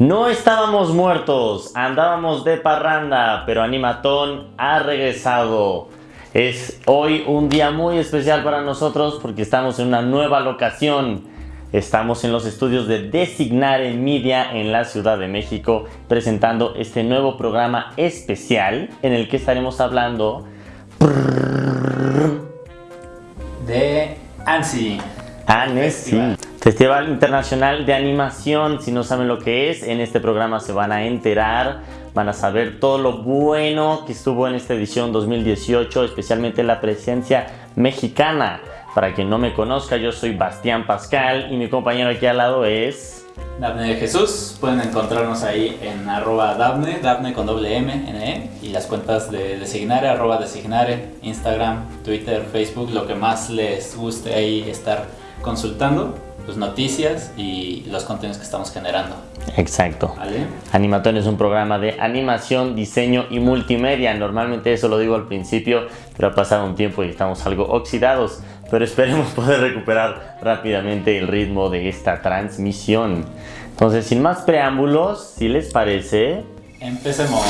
No estábamos muertos, andábamos de parranda, pero Animatón ha regresado. Es hoy un día muy especial para nosotros porque estamos en una nueva locación. Estamos en los estudios de Designare Media en la Ciudad de México presentando este nuevo programa especial en el que estaremos hablando de ANSI. ANSI. Festival Internacional de Animación, si no saben lo que es, en este programa se van a enterar, van a saber todo lo bueno que estuvo en esta edición 2018, especialmente la presencia mexicana. Para quien no me conozca, yo soy Bastián Pascal y mi compañero aquí al lado es... Dafne de Jesús, pueden encontrarnos ahí en arroba Dafne, Dafne con doble M, N, -E, y las cuentas de Designare, arroba Designare, Instagram, Twitter, Facebook, lo que más les guste ahí estar consultando pues, noticias y los contenidos que estamos generando. Exacto. ¿Vale? Animatón es un programa de animación, diseño y multimedia. Normalmente eso lo digo al principio, pero ha pasado un tiempo y estamos algo oxidados. Pero esperemos poder recuperar rápidamente el ritmo de esta transmisión. Entonces, sin más preámbulos, si les parece... Empecemos.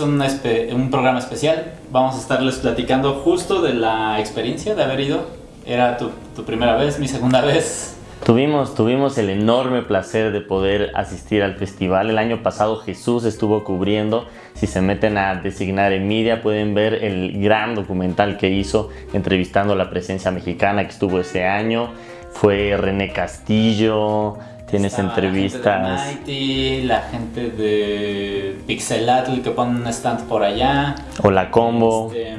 Es un, programa especial. Vamos a estarles platicando justo de la experiencia de haber ido. Era tu, primera vez, mi segunda vez. Tuvimos, tuvimos el enorme placer de poder asistir al festival. El año pasado Jesús estuvo cubriendo. Si se meten a designar en media pueden ver el gran documental que hizo entrevistando la presencia mexicana que estuvo ese año. Fue René Castillo, Tienes entrevistas. La gente de Mighty, la gente de Pixelatl que ponen un stand por allá. O la combo. Este,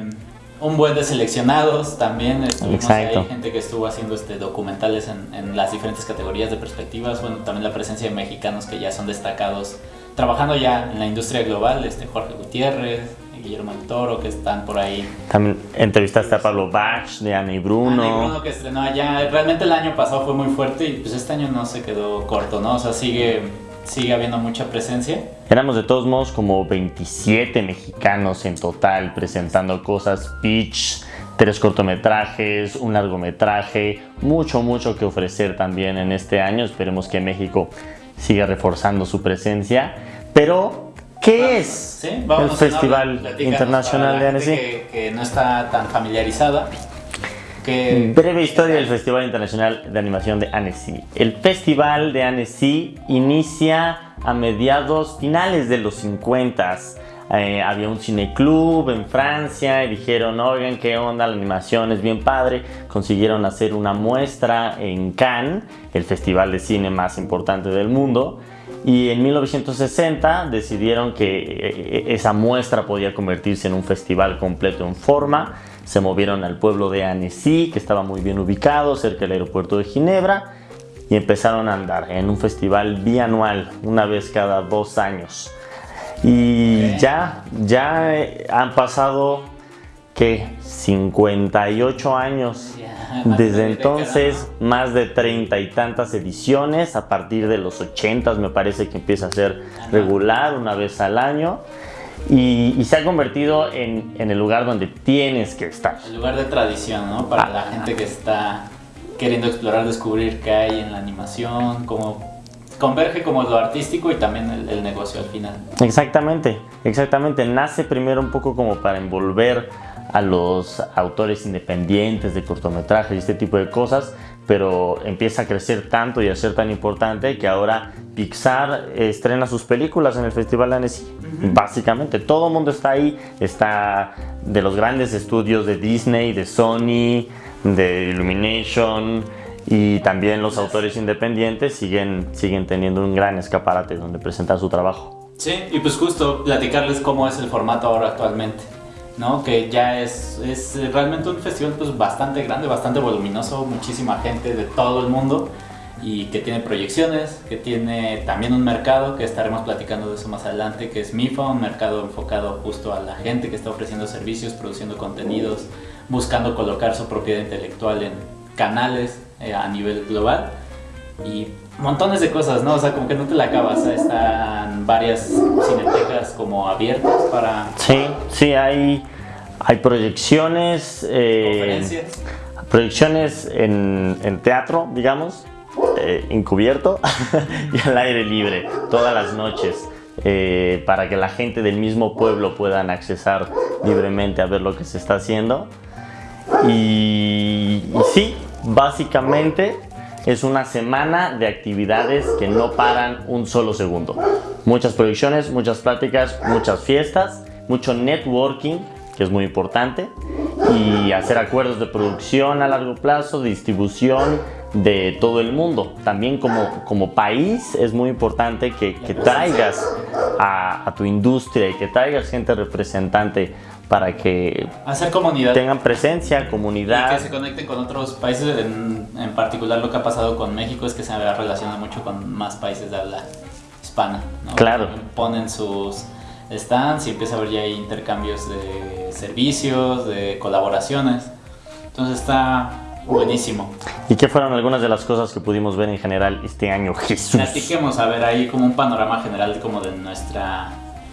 un buen de seleccionados también. Estuvimos Exacto. ahí, gente que estuvo haciendo este, documentales en, en, las diferentes categorías de perspectivas. Bueno, también la presencia de mexicanos que ya son destacados trabajando ya en la industria global. Este, Jorge Gutiérrez, Guillermo del Toro, que están por ahí. También entrevistaste a Pablo Bach, de Ana y Bruno. Ana y Bruno que estrenó allá. Realmente el año pasado fue muy fuerte y pues este año no se quedó corto, ¿no? O sea, sigue, sigue habiendo mucha presencia. Éramos de todos modos como 27 mexicanos en total presentando cosas, pitch, tres cortometrajes, un largometraje, mucho, mucho que ofrecer también en este año. Esperemos que México siga reforzando su presencia. Pero ¿Qué Vamos, es ¿sí? el Festival Internacional de Annecy? Que, que no está tan familiarizada. Que, Breve historia del Festival Internacional de Animación de Annecy. El Festival de Annecy inicia a mediados finales de los 50 eh, había un cineclub en Francia y dijeron, oigan, qué onda, la animación es bien padre. Consiguieron hacer una muestra en Cannes, el festival de cine más importante del mundo. Y en 1960 decidieron que esa muestra podía convertirse en un festival completo en forma. Se movieron al pueblo de Annecy, que estaba muy bien ubicado, cerca del aeropuerto de Ginebra, y empezaron a andar en un festival bianual, una vez cada dos años. Y ya, ya han pasado, ¿qué? 58 años. Desde de entonces, más de treinta y tantas ediciones. A partir de los 80 me parece que empieza a ser regular, una vez al año. Y, y se ha convertido en, en, el lugar donde tienes que estar. El lugar de tradición, ¿no? Para Ah. la gente que está queriendo explorar, descubrir qué hay en la animación, cómo converge como lo artístico y también el, el negocio al final. Exactamente, exactamente. Nace primero un poco como para envolver a los autores independientes de cortometrajes y este tipo de cosas, pero empieza a crecer tanto y a ser tan importante que ahora Pixar estrena sus películas en el Festival de Annecy. Básicamente, todo el mundo está ahí, está de los grandes estudios de Disney, de Sony, de Illumination y también los autores independientes siguen, siguen teniendo un gran escaparate donde presentar su trabajo. Sí, y pues justo platicarles cómo es el formato ahora actualmente, ¿no? Que ya es, es realmente un festival pues bastante grande, bastante voluminoso, muchísima gente de todo el mundo y que tiene proyecciones, que tiene también un mercado, que estaremos platicando de eso más adelante, que es MIFA, un mercado enfocado justo a la gente que está ofreciendo servicios, produciendo contenidos, buscando colocar su propiedad intelectual en canales eh, a nivel global y montones de cosas, ¿no? O sea, como que no te la acabas. Están varias cinetecas como abiertas para... Sí, sí, hay, hay proyecciones... Eh, conferencias. Proyecciones en, en teatro, digamos, eh, encubierto y al aire libre todas las noches. Eh, para que la gente del mismo pueblo puedan accesar libremente a ver lo que se está haciendo. Y, y sí, básicamente es una semana de actividades que no paran un solo segundo. Muchas proyecciones, muchas pláticas, muchas fiestas, mucho networking, que es muy importante, y hacer acuerdos de producción a largo plazo, distribución, de todo el mundo. También como, como país es muy importante que, traigas a, tu industria y que traigas gente representante para que hacer comunidad tengan presencia, comunidad. Y que se conecten con otros países, en, en particular lo que ha pasado con México es que se relaciona mucho con más países de habla hispana. Claro. Ponen sus stands y empieza a haber ya intercambios de servicios, de colaboraciones. Entonces está Buenísimo. ¿Y qué fueron algunas de las cosas que pudimos ver en general este año, Jesús? Platiquemos, a ver, ahí como un panorama general como de nuestra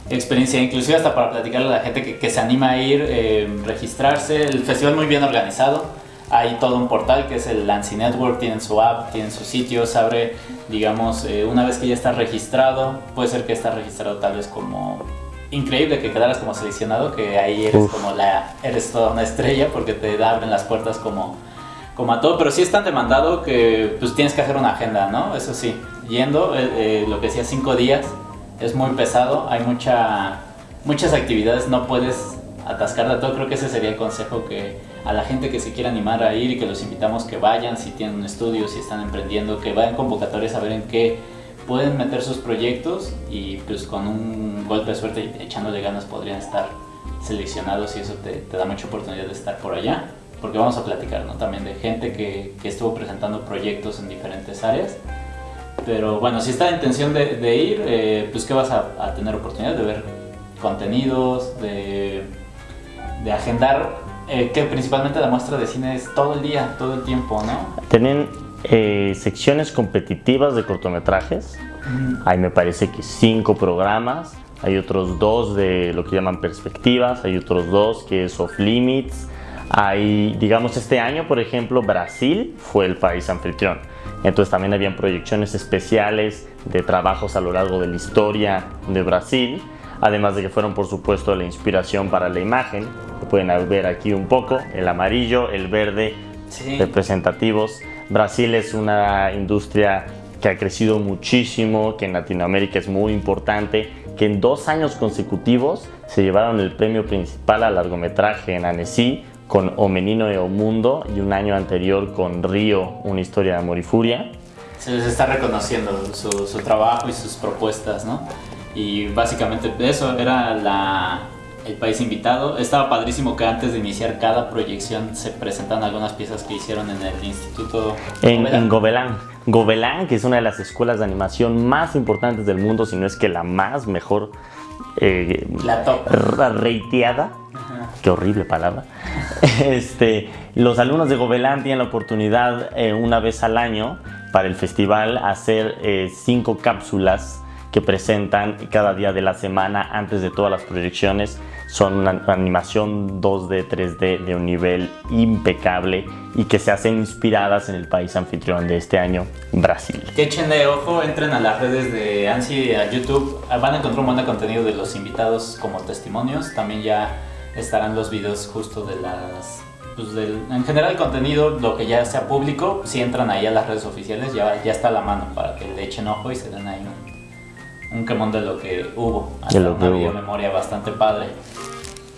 experiencia, inclusive hasta para platicarle a la gente que, se anima a ir, eh, registrarse. El festival muy bien organizado. Hay todo un portal que es el Lancy Network, tienen su app, tienen su sitio, se abre, digamos, eh, una vez que ya está registrado, puede ser que está registrado tal vez como increíble que quedaras como seleccionado, que ahí eres como la, eres toda una estrella porque te abren las puertas como como a todo, pero sí es tan demandado que pues tienes que hacer una agenda, ¿no? Eso sí, yendo, eh, eh, lo que decía, cinco días, es muy pesado, hay mucha, muchas actividades, no puedes atascar todo, creo que ese sería el consejo que a la gente que se quiera animar a ir y que los invitamos que vayan, si tienen un estudio, si están emprendiendo, que vayan convocatorias a ver en qué pueden meter sus proyectos y pues con un golpe de suerte echándole ganas podrían estar seleccionados y eso te, te da mucha oportunidad de estar por allá porque vamos a platicar ¿no? también de gente que, que, estuvo presentando proyectos en diferentes áreas. Pero bueno, si está la intención de, de ir, eh, pues que vas a, a, tener oportunidad de ver contenidos, de, de agendar, eh, que principalmente la muestra de cine es todo el día, todo el tiempo, ¿no? Tienen eh, secciones competitivas de cortometrajes, hay me parece que cinco programas, hay otros dos de lo que llaman perspectivas, hay otros dos que es off limits, hay, digamos, este año, por ejemplo, Brasil fue el país anfitrión. Entonces también habían proyecciones especiales de trabajos a lo largo de la historia de Brasil, además de que fueron, por supuesto, la inspiración para la imagen. pueden ver aquí un poco, el amarillo, el verde, representativos. Brasil es una industria que ha crecido muchísimo, que en Latinoamérica es muy importante, que en dos años consecutivos se llevaron el premio principal al largometraje en Annecy, con O Menino e O Mundo y un año anterior con Río, una historia de amor y furia. Se les está reconociendo su, su trabajo y sus propuestas, ¿no? Y básicamente eso era la, el país invitado. Estaba padrísimo que antes de iniciar cada proyección se presentan algunas piezas que hicieron en el Instituto en, en Gobelán. Gobelán, que es una de las escuelas de animación más importantes del mundo, si no es que la más mejor eh, la top. reiteada. Qué horrible palabra. Este, los alumnos de Gobelán tienen la oportunidad eh, una vez al año para el festival hacer eh, cinco cápsulas que presentan cada día de la semana antes de todas las proyecciones. Son una animación 2D, 3D de un nivel impecable y que se hacen inspiradas en el país anfitrión de este año, Brasil. Que echen de ojo, entren a las redes de ANSI a YouTube, van a encontrar un buen contenido de los invitados como testimonios. También ya estarán los videos justo de las... Pues del, en general el contenido, lo que ya sea público, si entran ahí a las redes oficiales ya, ya está a la mano para que le echen ojo y se den ahí un, un quemón de lo que hubo. De lo que memoria bastante padre.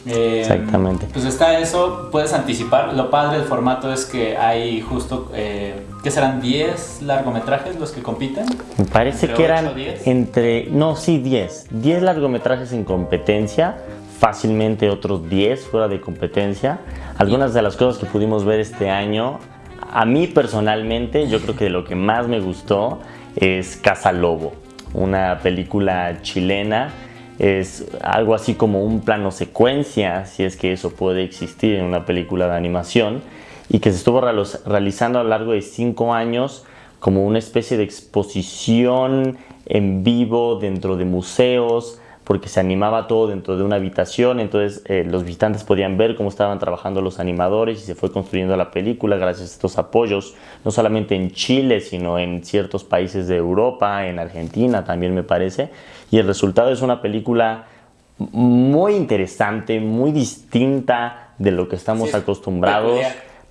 Eh, Exactamente. Pues está eso, puedes anticipar. Lo padre del formato es que hay justo, eh, ¿qué serán 10 largometrajes los que compiten? Me parece que eran entre, no, sí, 10. 10 largometrajes en competencia fácilmente otros 10 fuera de competencia. Algunas de las cosas que pudimos ver este año, a mí personalmente, yo creo que lo que más me gustó es Casa Lobo, una película chilena. Es algo así como un plano secuencia, si es que eso puede existir en una película de animación, y que se estuvo realizando a lo largo de cinco años como una especie de exposición en vivo dentro de museos, porque se animaba todo dentro de una habitación, entonces eh, los visitantes podían ver cómo estaban trabajando los animadores y se fue construyendo la película gracias a estos apoyos, no solamente en Chile, sino en ciertos países de Europa, en Argentina también me parece, y el resultado es una película muy interesante, muy distinta de lo que estamos acostumbrados,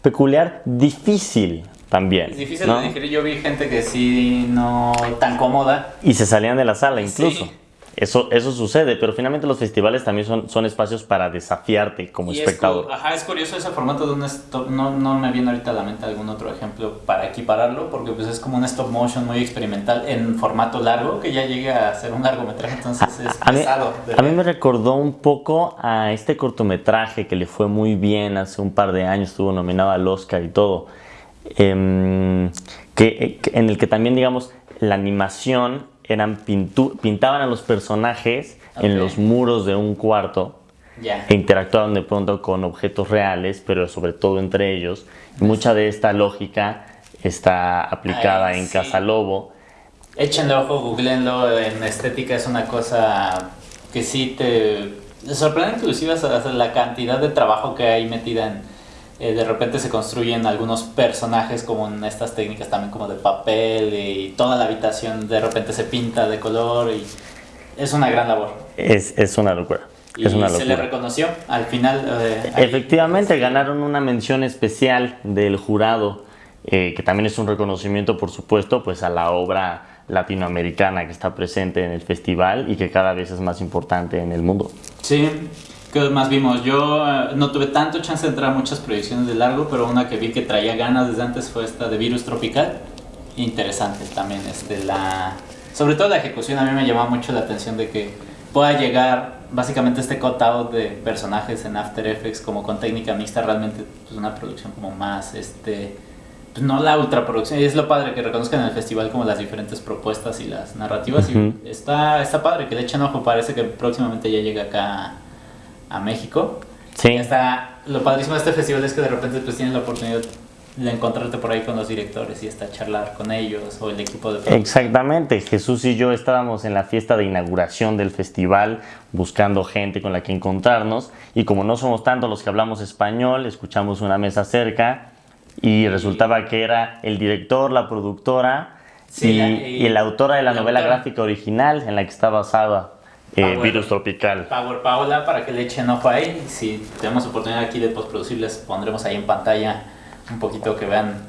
peculiar. difícil también. Es difícil de digerir, yo vi gente que sí no tan cómoda. Y se salían de la sala incluso. Eso, eso sucede, pero finalmente los festivales también son, son espacios para desafiarte como espectador. Es, ajá, es curioso ese formato de un stop, no, no me viene ahorita a la mente algún otro ejemplo para equipararlo, porque pues es como un stop motion muy experimental en formato largo, que ya llegue a ser un largometraje, entonces es pesado. a mí me recordó un poco a este cortometraje que le fue muy bien hace un par de años, estuvo nominado al Oscar y todo, em, que, en el que también, digamos, la animación eran pintaban a los personajes en los muros de un cuarto e interactuaban de pronto con objetos reales, pero sobre todo entre ellos. Y mucha de esta lógica está aplicada en Casa Lobo. Échenle ojo, googleenlo, en estética es una cosa que sí te sorprende inclusive la cantidad de trabajo que hay metida en eh, de repente se construyen algunos personajes como en estas técnicas también como de papel y toda la habitación de repente se pinta de color y es una gran labor. Es, es una locura. Y es una se le reconoció al final. Eh, Efectivamente, ganaron una mención especial del jurado, eh, que también es un reconocimiento, por supuesto, pues a la obra latinoamericana que está presente en el festival y que cada vez es más importante en el mundo. Sí, ¿Qué más vimos? Yo eh, no tuve tanto chance de entrar a muchas proyecciones de largo, pero una que vi que traía ganas desde antes fue esta de Virus Tropical. Interesante también, este, la... sobre todo la ejecución a mí me llamaba mucho la atención de que pueda llegar básicamente este cutout de personajes en After Effects como con técnica mixta, realmente pues una producción como más, este, pues no la ultraproducción, y es lo padre que reconozcan en el festival como las diferentes propuestas y las narrativas, y está, está padre que le echen ojo, parece que próximamente ya llega acá a México. Sí. está, lo padrísimo de este festival es que de repente pues tienes la oportunidad de encontrarte por ahí con los directores y hasta charlar con ellos o el equipo de Exactamente, Jesús y yo estábamos en la fiesta de inauguración del festival buscando gente con la que encontrarnos. Y como no somos tantos los que hablamos español, escuchamos una mesa cerca y resultaba que era el director, la productora y, la autora de la, novela gráfica original en la que está basada eh, virus tropical. Power Paola para que le echen ojo ahí. Si tenemos oportunidad aquí de postproducir, les pondremos ahí en pantalla un poquito que vean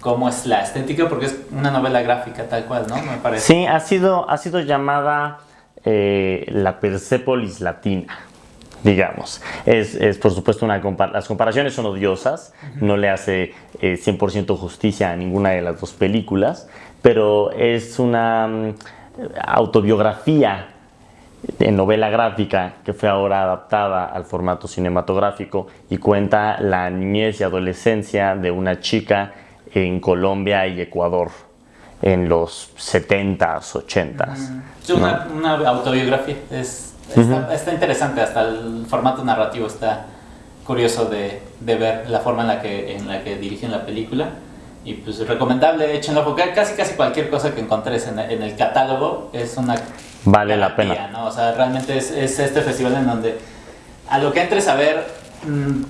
cómo es la estética, porque es una novela gráfica tal cual, ¿no? Me parece. Sí, ha sido, ha sido llamada eh, la Persepolis Latina digamos. Es, es, por supuesto una las comparaciones son odiosas, no le hace 100% eh, justicia a ninguna de las dos películas, pero es una mm, autobiografía en novela gráfica que fue ahora adaptada al formato cinematográfico y cuenta la niñez y adolescencia de una chica en Colombia y Ecuador en los 70s, 80s. Es una, autobiografía, es, está, interesante, hasta el formato narrativo está curioso de, de, ver la forma en la que, en la que dirigen la película. Y pues recomendable, échenlo, porque casi casi cualquier cosa que encontres en, en el catálogo es una vale la pena. ¿no? O sea, realmente es, es, este festival en donde a lo que entres a ver,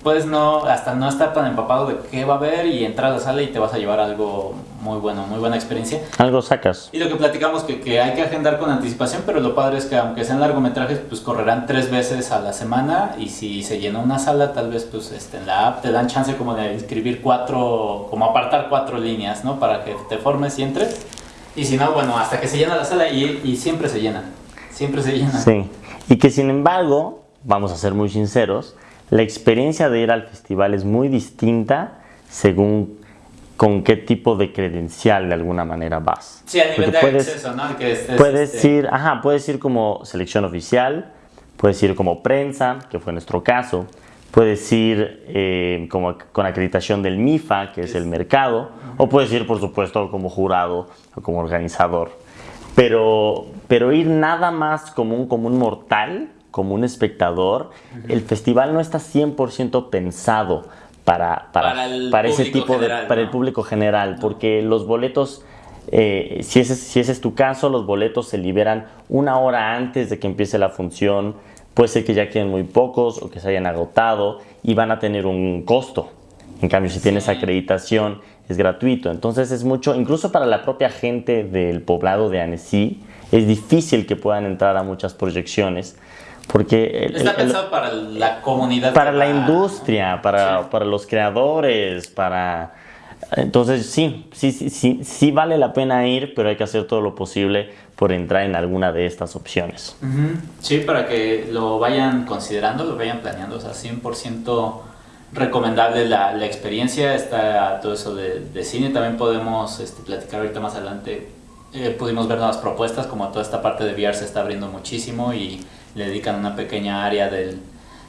puedes no, hasta no estar tan empapado de qué va a haber y entrar a la sala y te vas a llevar algo muy bueno, muy buena experiencia. Algo sacas. Y lo que platicamos, que, que hay que agendar con anticipación, pero lo padre es que aunque sean largometrajes, pues correrán tres veces a la semana y si se llena una sala, tal vez pues este, en la app te dan chance como de inscribir cuatro, como apartar cuatro líneas, ¿no? Para que te formes y entres y si no, bueno, hasta que se llena la sala y, y siempre se llena. Siempre se llena. Sí. Y que sin embargo, vamos a ser muy sinceros, la experiencia de ir al festival es muy distinta según con qué tipo de credencial de alguna manera vas. Sí, a nivel de puedes, acceso, ¿no? Que puedes este ir, ajá, puedes ir como selección oficial, puedes ir como prensa, que fue nuestro caso, puedes ir eh, como con acreditación del MIFA, que es el mercado, o puedes ir, por supuesto, como jurado o como organizador. Pero, pero ir nada más como un común mortal, como un espectador, el festival no está 100% pensado para, para, para, ese tipo de... para el público general, porque los boletos Eh, si, ese, si ese es tu caso, los boletos se liberan una hora antes de que empiece la función. Puede ser que ya queden muy pocos o que se hayan agotado y van a tener un costo. En cambio, si tienes acreditación, es gratuito. Entonces es mucho, incluso para la propia gente del poblado de Annecy, es difícil que puedan entrar a muchas proyecciones. Porque Está pensado para la comunidad. Para la industria, para, para los creadores, para... Entonces sí, sí, sí, sí, vale la pena ir, pero hay que hacer todo lo posible por entrar en alguna de estas opciones. Sí, para que lo vayan considerando, lo vayan planeando, o sea, 100% recomendable la, la, experiencia, está todo eso de, de cine, también podemos este, platicar ahorita más adelante, eh, pudimos ver nuevas propuestas, como toda esta parte de VR se está abriendo muchísimo y le dedican una pequeña área del,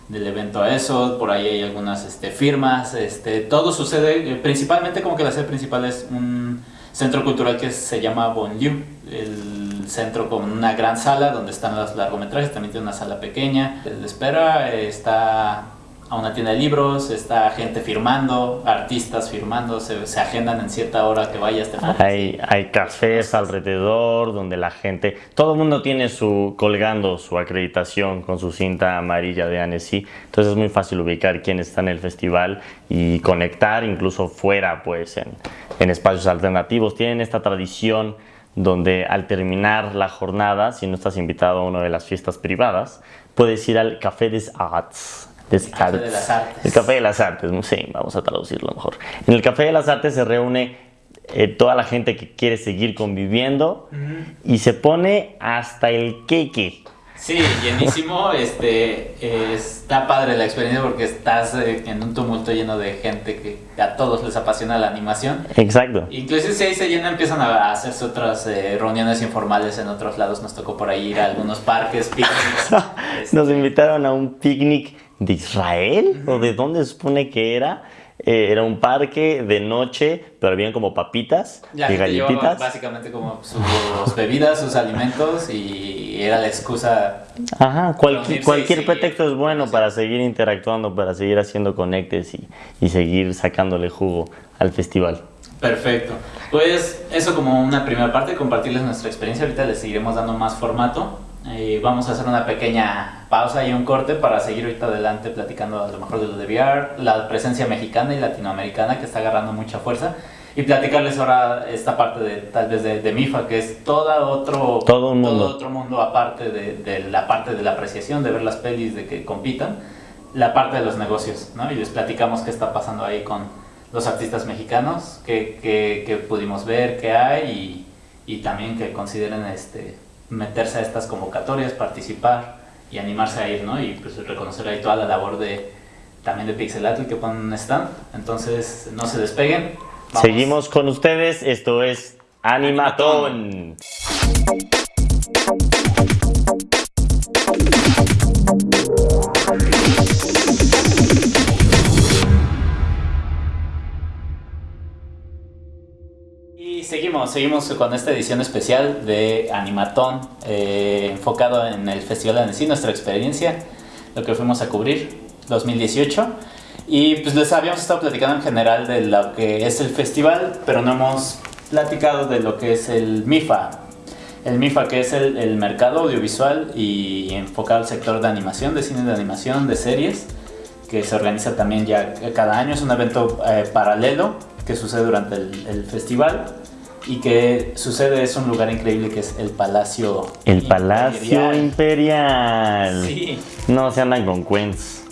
del evento a eso, por ahí hay algunas este, firmas, este, todo sucede, eh, principalmente como que la sede principal es un centro cultural que se llama Bonlieu, el centro con una gran sala donde están los largometrajes, también tiene una sala pequeña de espera, está a una tienda de libros, está gente firmando, artistas firmando, se, agendan en cierta hora que vayas. hay, hay cafés alrededor donde la gente, todo el mundo tiene su colgando su acreditación con su cinta amarilla de Annecy, entonces es muy fácil ubicar quién está en el festival y conectar incluso fuera pues en, en espacios alternativos. Tienen esta tradición donde al terminar la jornada, si no estás invitado a una de las fiestas privadas, puedes ir al Café des Arts el Café de las Artes. El Café de las Artes, sí, vamos a traducirlo mejor. En el Café de las Artes se reúne eh, toda la gente que quiere seguir conviviendo y se pone hasta el queque. Sí, llenísimo. este, está padre la experiencia porque estás eh, en un tumulto lleno de gente que a todos les apasiona la animación. Exacto. Incluso si ahí se llena empiezan a hacerse otras eh, reuniones informales en otros lados. Nos tocó por ahí ir a algunos parques, picnics. Nos invitaron a un picnic de Israel o de dónde se supone que era. Eh, era un parque de noche, pero habían como papitas y galletitas. Básicamente como sus bebidas, sus alimentos y era la excusa. Ajá, cualquier, cualquier pretexto es bueno para seguir interactuando, para seguir haciendo conectes y, y seguir sacándole jugo al festival. Perfecto. Pues eso como una primera parte, compartirles nuestra experiencia. Ahorita les seguiremos dando más formato. Eh, vamos a hacer una pequeña pausa y un corte para seguir ahorita adelante platicando a lo mejor de lo de VR, la presencia mexicana y latinoamericana que está agarrando mucha fuerza y platicarles ahora esta parte de tal vez de, MIFA que es todo otro todo, un mundo. otro mundo aparte de, de, la parte de la apreciación de ver las pelis de que compitan la parte de los negocios ¿no? y les platicamos qué está pasando ahí con los artistas mexicanos que, que, que pudimos ver qué hay y, y también que consideren este meterse a estas convocatorias, participar y animarse a ir, ¿no? Y pues reconocer ahí toda la labor de también de Pixelatl que ponen stand. Entonces, no se despeguen. Seguimos con ustedes, esto es Animatón. Seguimos, seguimos con esta edición especial de Animatón, eh, enfocado en el Festival de Annecy, nuestra experiencia, lo que fuimos a cubrir 2018. Y pues les habíamos estado platicando en general de lo que es el festival, pero no hemos platicado de lo que es el MIFA. El MIFA que es el, mercado audiovisual y enfocado al sector de animación, de cine de animación, de series, que se organiza también ya cada año. Es un evento eh, paralelo que sucede durante el festival y que sucede es un lugar increíble que es el Palacio El Palacio Imperial. Sí. No se andan con cuentos.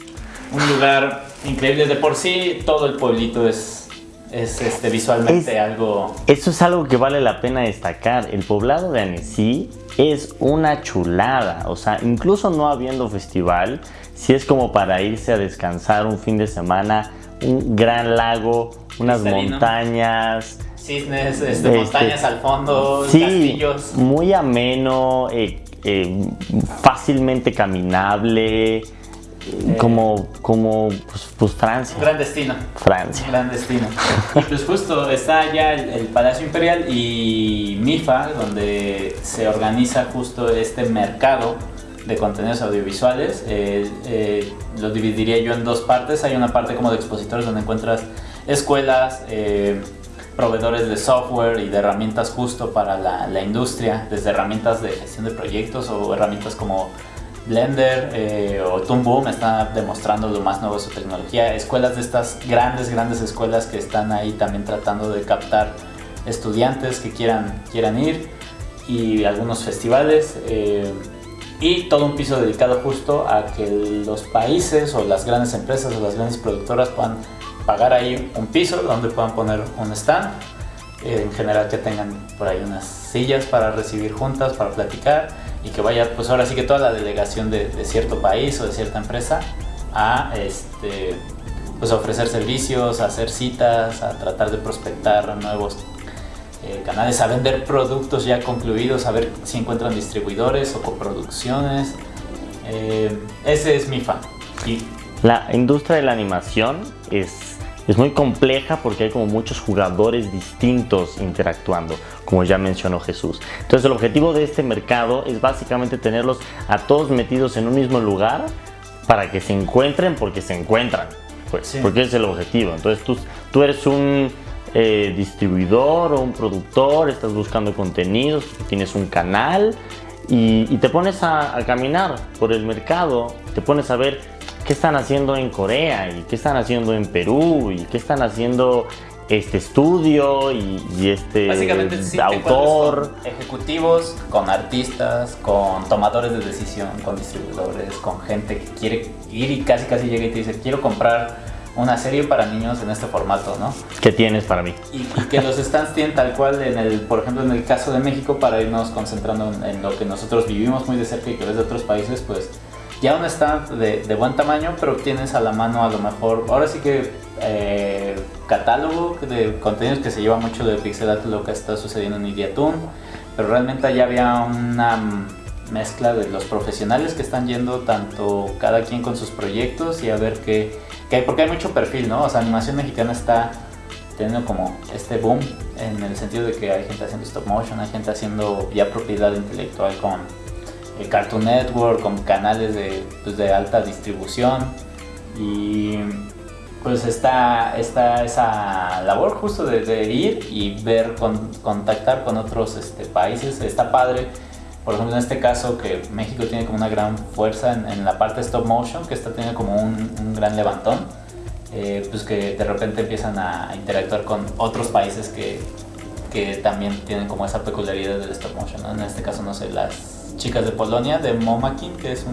Un lugar increíble de por sí, todo el pueblito es, es este, visualmente algo... Eso es algo que vale la pena destacar. El poblado de Annecy es una chulada. O sea, incluso no habiendo festival, si es como para irse a descansar un fin de semana, un gran lago, unas montañas cisnes, este, este, montañas al fondo, sí, castillos. Muy ameno, eh, eh, fácilmente caminable. Eh, como, como pues, pues, Francia. Gran destino. Francia. Gran destino. y pues justo está ya el, Palacio Imperial y MIFA, donde se organiza justo este mercado de contenidos audiovisuales. lo dividiría yo en dos partes. Hay una parte como de expositores donde encuentras escuelas, proveedores de software y de herramientas justo para la, industria, desde herramientas de gestión de proyectos o herramientas como Blender eh, o Toon Boom está demostrando lo más nuevo de su tecnología. Escuelas de estas grandes, grandes escuelas que están ahí también tratando de captar estudiantes que quieran, quieran ir y algunos festivales. Eh, y todo un piso dedicado justo a que los países o las grandes empresas o las grandes productoras puedan pagar ahí un piso donde puedan poner un stand. Eh, en general que tengan por ahí unas sillas para recibir juntas, para platicar y que vaya pues ahora sí que toda la delegación de, cierto país o de cierta empresa a este, pues ofrecer servicios, a hacer citas, a tratar de prospectar nuevos eh, canales, a vender productos ya concluidos, a ver si encuentran distribuidores o coproducciones. Eh, ese es mi fan. Y... La industria de la animación es, es muy compleja porque hay como muchos jugadores distintos interactuando, como ya mencionó Jesús. Entonces el objetivo de este mercado es básicamente tenerlos a todos metidos en un mismo lugar para que se encuentren porque se encuentran. Pues, Porque es el objetivo. Entonces tú, tú eres un eh, distribuidor o un productor, estás buscando contenidos, tienes un canal y, te pones a, caminar por el mercado, te pones a ver qué están haciendo en Corea y qué están haciendo en Perú y qué están haciendo este estudio y, este autor. ejecutivos, con artistas, con tomadores de decisión, con distribuidores, con gente que quiere ir y casi casi llega y te dice quiero comprar una serie para niños en este formato, ¿no? ¿Qué tienes para mí? Y, que los stands tienen tal cual, en el, por ejemplo, en el caso de México, para irnos concentrando en, lo que nosotros vivimos muy de cerca y que ves de otros países, pues ya un stand de, buen tamaño, pero tienes a la mano a lo mejor, ahora sí que eh, catálogo de contenidos que se lleva mucho de pixelat lo que está sucediendo en Ideatoon, pero realmente ya había una mezcla de los profesionales que están yendo tanto cada quien con sus proyectos y a ver qué porque hay mucho perfil, ¿no? O sea, animación mexicana está teniendo como este boom en el sentido de que hay gente haciendo stop motion, hay gente haciendo ya propiedad intelectual con el Cartoon Network, con canales de, pues, de alta distribución y pues está, está esa labor justo de, ir y ver, contactar con otros este, países, está padre por ejemplo, en este caso que México tiene como una gran fuerza en, la parte stop motion, que está teniendo como un, gran levantón, eh, pues que de repente empiezan a interactuar con otros países que, que también tienen como esa peculiaridad del stop motion. En este caso, no sé, las chicas de Polonia, de Momakin, que es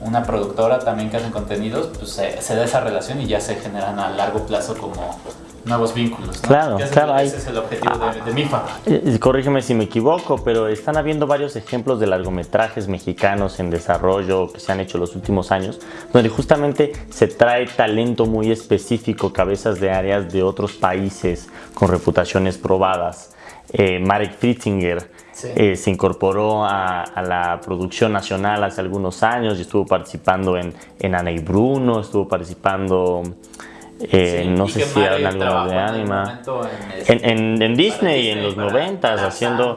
una productora también que hacen contenidos, pues se, se da esa relación y ya se generan a largo plazo como nuevos vínculos. Claro, claro. Ese es el objetivo de, MIFA. Eh, corrígeme si me equivoco, pero están habiendo varios ejemplos de largometrajes mexicanos en desarrollo que se han hecho los últimos años, donde justamente se trae talento muy específico, cabezas de áreas de otros países con reputaciones probadas. Eh, Marek Fritzinger eh, se incorporó a, la producción nacional hace algunos años y estuvo participando en, en Ana y Bruno, estuvo participando eh, no sé si hablan algo de anima. En, en, Disney en los noventas haciendo...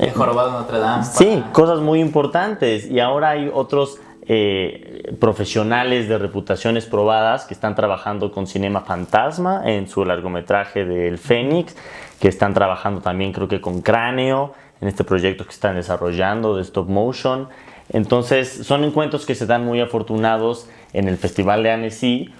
Eh, Notre Dame. Sí, cosas muy importantes. Y ahora hay otros eh, profesionales de reputaciones probadas que están trabajando con Cinema Fantasma en su largometraje del Fénix, que están trabajando también creo que con Cráneo en este proyecto que están desarrollando de stop motion. Entonces son encuentros que se dan muy afortunados en el Festival de Annecy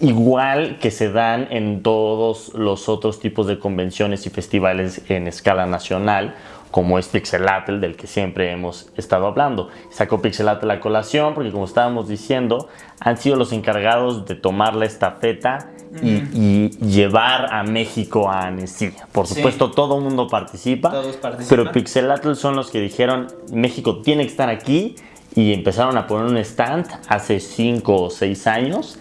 igual que se dan en todos los otros tipos de convenciones y festivales en escala nacional, como es Pixelatl, del que siempre hemos estado hablando. Sacó Pixelatl la colación porque, como estábamos diciendo, han sido los encargados de tomar la estafeta y, llevar a México a Annecy. Por supuesto, todo el mundo participa, pero Pixelatl son los que dijeron, México tiene que estar aquí y empezaron a poner un stand hace 5 o 6 años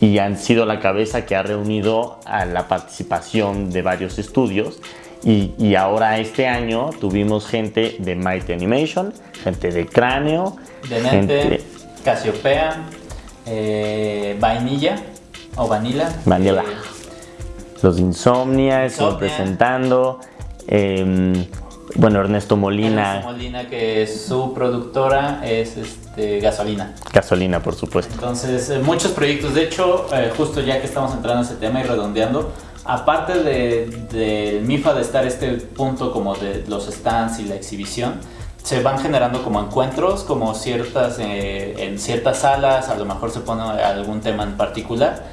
y han sido la cabeza que ha reunido a la participación de varios estudios y, ahora este año tuvimos gente de Mighty Animation, gente de Cráneo, de gente... Casiopea, eh, Vainilla o Vanilla. Vanilla. Eh, los Insomnia, presentando. Em, bueno, Ernesto Molina. Ernesto Molina, que es su productora, es este, Gasolina. Gasolina, por supuesto. Entonces, eh, muchos proyectos. De hecho, eh, justo ya que estamos entrando en ese tema y redondeando, aparte del de, MIFA de estar este punto como de los stands y la exhibición, se van generando como encuentros, como ciertas, eh, en ciertas salas, a lo mejor se pone algún tema en particular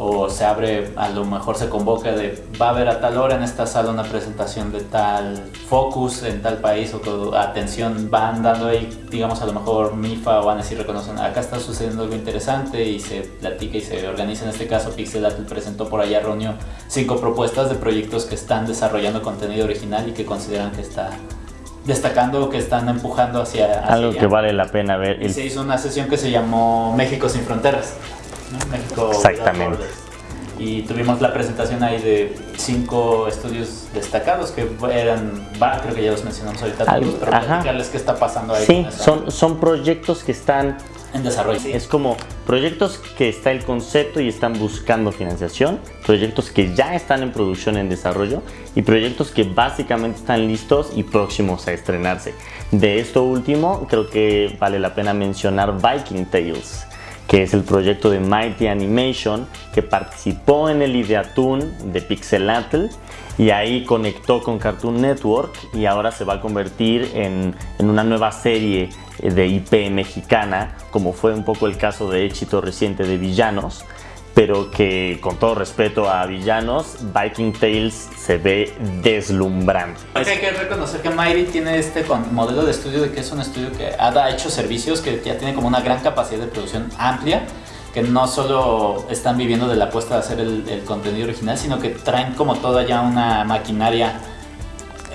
o se abre, a lo mejor se convoca de va a haber a tal hora en esta sala una presentación de tal focus en tal país o atención van dando ahí, digamos a lo mejor MIFA o ANES y reconocen acá está sucediendo algo interesante y se platica y se organiza. En este caso Pixelatel presentó por allá, reunió cinco propuestas de proyectos que están desarrollando contenido original y que consideran que está destacando que están empujando hacia, algo que vale la pena ver. Y se hizo una sesión que se llamó México sin fronteras. México. Exactamente. Y tuvimos la presentación ahí de cinco estudios destacados que eran, creo que ya los mencionamos ahorita, pero platicarles qué está pasando ahí. Sí, son, son proyectos que están en desarrollo. Es como proyectos que está el concepto y están buscando financiación, proyectos que ya están en producción en desarrollo y proyectos que básicamente están listos y próximos a estrenarse. De esto último, creo que vale la pena mencionar Viking Tales que es el proyecto de Mighty Animation, que participó en el Ideatoon de Pixelatl y ahí conectó con Cartoon Network y ahora se va a convertir en, en una nueva serie de IP mexicana, como fue un poco el caso de éxito reciente de Villanos, pero que con todo respeto a villanos, Viking Tales se ve deslumbrante. hay que reconocer que Mighty tiene este modelo de estudio de que es un estudio que ha hecho servicios, que ya tiene como una gran capacidad de producción amplia, que no solo están viviendo de la apuesta de hacer el, contenido original, sino que traen como toda ya una maquinaria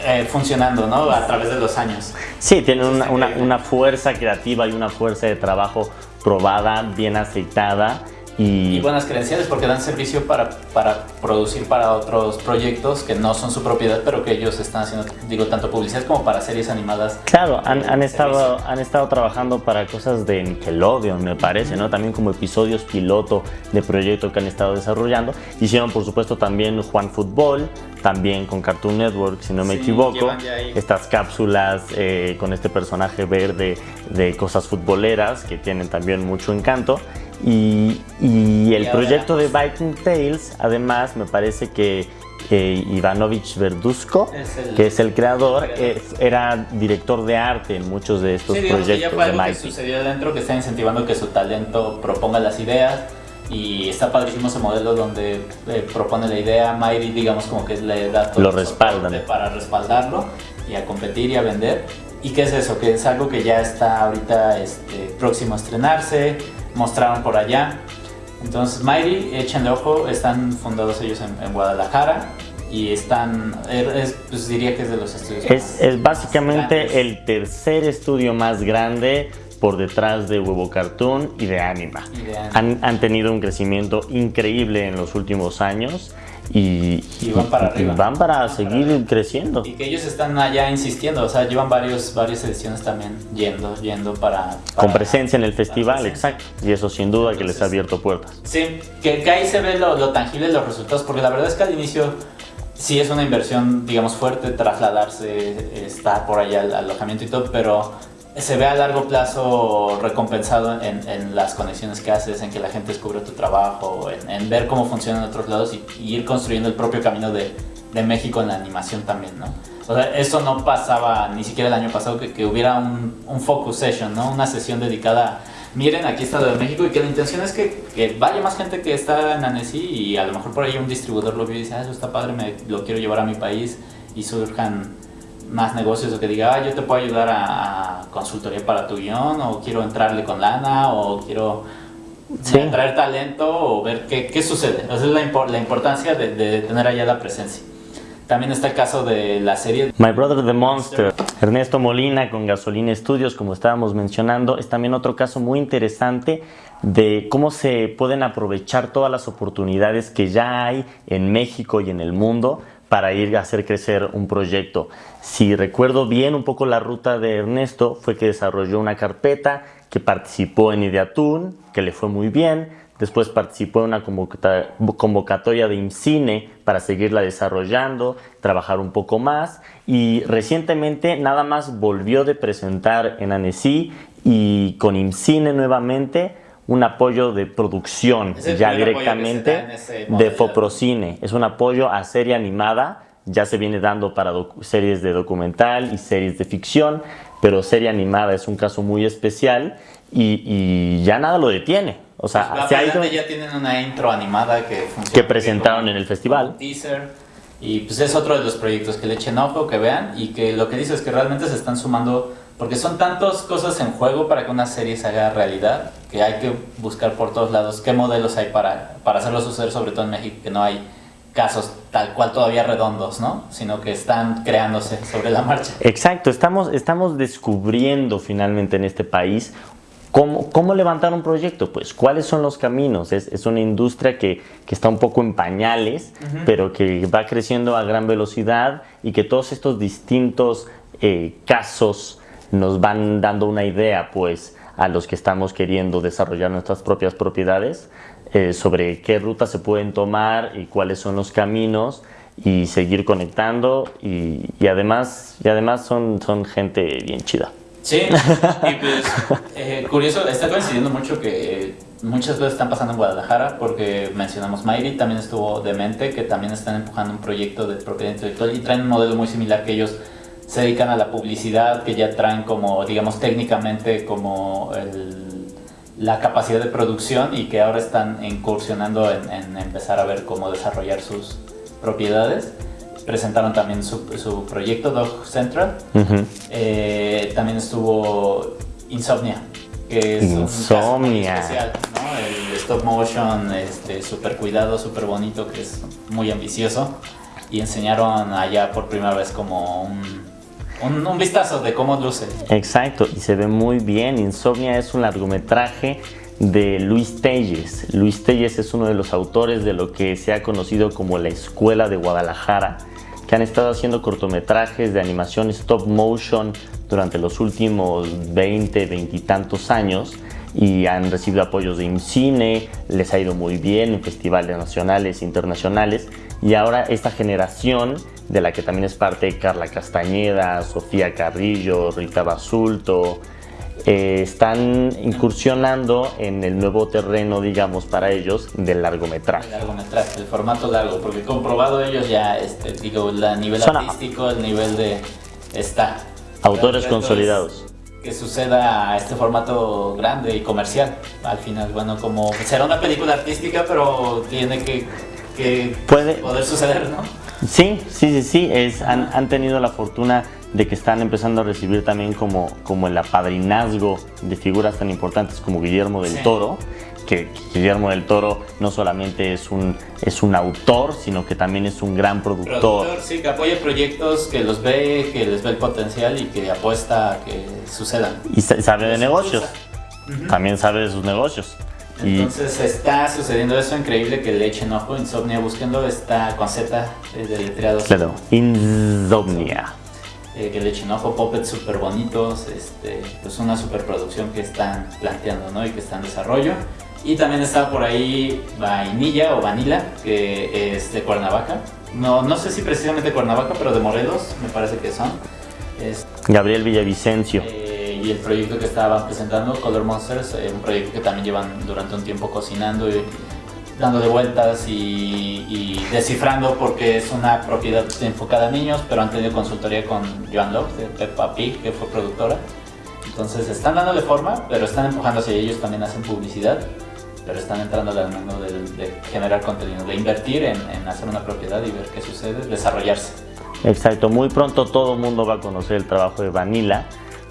eh, funcionando ¿no? a través de los años. Sí, tienen una, una, una fuerza creativa y una fuerza de trabajo probada, bien aceitada y, buenas credenciales porque dan servicio para, para producir para otros proyectos que no son su propiedad, pero que ellos están haciendo, digo, tanto publicidad como para series animadas. Claro, han, han estado, han estado trabajando para cosas de Nickelodeon, me parece, ¿no? También como episodios piloto de proyectos que han estado desarrollando. Hicieron, por supuesto, también Juan Fútbol, también con Cartoon Network, si no me equivoco. Estas cápsulas eh, con este personaje verde de cosas futboleras que tienen también mucho encanto. Y, el proyecto de Viking Tales, además, me parece que Ivanovich Verduzco, que es el creador, era director de arte en muchos de estos proyectos. Sí, ya fue algo que sucedió dentro, que está incentivando que su talento proponga las ideas. Y está padrísimo ese modelo donde eh, propone la idea, Mayri digamos como que le da todo Lo respaldan. para respaldarlo y a competir y a vender. ¿Y qué es eso? Que es algo que ya está ahorita este, próximo a estrenarse, mostraron por allá. Entonces, Mighty, échenle ojo, están fundados ellos en, Guadalajara y están, er, pues diría que es de los estudios Es, es básicamente el tercer estudio más grande por detrás de Huevo Cartoon y de Anima. Han, han, tenido un crecimiento increíble en los últimos años y, van para arriba. van para seguir creciendo. Y que ellos están allá insistiendo, o sea, llevan varios, varias ediciones también yendo, yendo para... Con presencia en el festival, exacto. Y eso sin duda que les ha abierto puertas. Sí, que, que ahí se ve lo, lo tangible de los resultados, porque la verdad es que al inicio sí es una inversión, digamos, fuerte trasladarse, estar por allá al alojamiento y todo, pero se ve a largo plazo recompensado en, las conexiones que haces, en que la gente descubre tu trabajo, en, ver cómo funciona en otros lados y, ir construyendo el propio camino de, México en la animación también, ¿no? O sea, eso no pasaba ni siquiera el año pasado, que, hubiera un, focus session, ¿no? Una sesión dedicada miren, aquí está de México y que la intención es que, vaya más gente que está en Annecy y a lo mejor por ahí un distribuidor lo vio y dice, ah, eso está padre, me, lo quiero llevar a mi país y surjan más negocios o que diga, ah, yo te puedo ayudar a, consultoría para tu guion, o quiero entrarle con lana, o quiero traer talento, o ver qué, qué sucede. Esa es la, la importancia de, de, tener allá la presencia. También está el caso de la serie My Brother the Monster. Ernesto Molina con Gasolina Studios, como estábamos mencionando, es también otro caso muy interesante de cómo se pueden aprovechar todas las oportunidades que ya hay en México y en el mundo para ir a hacer crecer un proyecto. Si recuerdo bien un poco la ruta de Ernesto, fue que desarrolló una carpeta, que participó en Ideatun, que le fue muy bien, después participó en una convocatoria de IMCINE para seguirla desarrollando, trabajar un poco más. Y recientemente nada más volvió de presentar en ANESI y con IMCINE nuevamente un apoyo de producción ya directamente de Foprocine. Es un apoyo a serie animada, ya se viene dando para series de documental y series de ficción, pero serie animada es un caso muy especial y, ya nada lo detiene. O sea, pues se ha ido... ya tienen una intro animada que Que presentaron en el festival. Teaser y pues es otro de los proyectos que le echen ojo, que vean y que lo que dice es que realmente se están sumando, porque son tantas cosas en juego para que una serie se haga realidad, que hay que buscar por todos lados qué modelos hay para, para hacerlo suceder, sobre todo en México, que no hay casos tal cual todavía redondos, ¿no? Sino que están creándose sobre la marcha. Exacto, estamos, estamos descubriendo finalmente en este país ¿Cómo, levantar un proyecto? Pues, ¿cuáles son los caminos? Es, una industria que, está un poco en pañales, pero que va creciendo a gran velocidad y que todos estos distintos eh, casos nos van dando una idea, pues, a los que estamos queriendo desarrollar nuestras propias propiedades eh, sobre qué rutas se pueden tomar y cuáles son los caminos y seguir conectando y, además, y además son, son gente bien chida. Sí, pues eh, curioso, está coincidiendo mucho que muchas cosas están pasando en Guadalajara porque mencionamos Mayri, también estuvo Demente, que también están empujando un proyecto de propiedad intelectual y traen un modelo muy similar que ellos se dedican a la publicidad, que ya traen como, digamos, técnicamente como la capacidad de producción y que ahora están incursionando en empezar a ver cómo desarrollar sus propiedades presentaron también su, su proyecto Dog Central. Eh, también estuvo Insomnia, que es Insomnia. un muy especial, ¿no? El stop motion, este, súper cuidado, súper bonito, que es muy ambicioso. Y enseñaron allá por primera vez como un, un, vistazo de cómo luce. Exacto, y se ve muy bien. Insomnia es un largometraje de Luis Telles. Luis Telles es uno de los autores de lo que se ha conocido como la Escuela de Guadalajara que han estado haciendo cortometrajes de animación stop motion durante los últimos 20, 20 y tantos años y han recibido apoyos de IMCINE, les ha ido muy bien en festivales nacionales e internacionales y ahora esta generación de la que también es parte Carla Castañeda, Sofía Carrillo, Rita Basulto, eh, están incursionando en el nuevo terreno, digamos, para ellos del largometraje. El largometraje, el formato largo, porque comprobado ellos ya, este, digo, el nivel artístico, el nivel de... está. Autores consolidados. Que suceda a este formato grande y comercial. Al final, bueno, como será una película artística, pero tiene que, que Puede, poder suceder, ¿no? Sí, sí, sí, sí. Es, han, han tenido la fortuna de que están empezando a recibir también como, como el apadrinazgo de figuras tan importantes como Guillermo del Toro, que Guillermo del Toro no solamente es un, es un autor, sino que también es un gran productor. productor. Sí, que apoya proyectos, que los ve, que les ve el potencial y que apuesta a que sucedan. Y sabe de negocios, también sabe de sus negocios. Entonces está sucediendo eso increíble que le echen ojo, Insomnia, buscando esta con Z eh, de letreados. Claro, Insomnia eh, que le echen ojo, puppets súper bonitos, este, pues una superproducción que están planteando ¿no? y que está en desarrollo. Y también está por ahí Vainilla o Vanilla, que es de Cuernavaca. No, no sé si precisamente Cuernavaca, pero de Morelos me parece que son. Es, Gabriel Villavicencio. Eh, y el proyecto que estaban presentando, Color Monsters, eh, un proyecto que también llevan durante un tiempo cocinando y dándole vueltas y, descifrando porque es una propiedad enfocada a niños, pero han tenido consultoría con Joan Love de Peppa Pig, que fue productora. Entonces están dándole forma, pero están empujando hacia ellos, también hacen publicidad, pero están entrando al mundo de, generar contenido, de invertir en, en, hacer una propiedad y ver qué sucede, desarrollarse. Exacto, muy pronto todo el mundo va a conocer el trabajo de Vanilla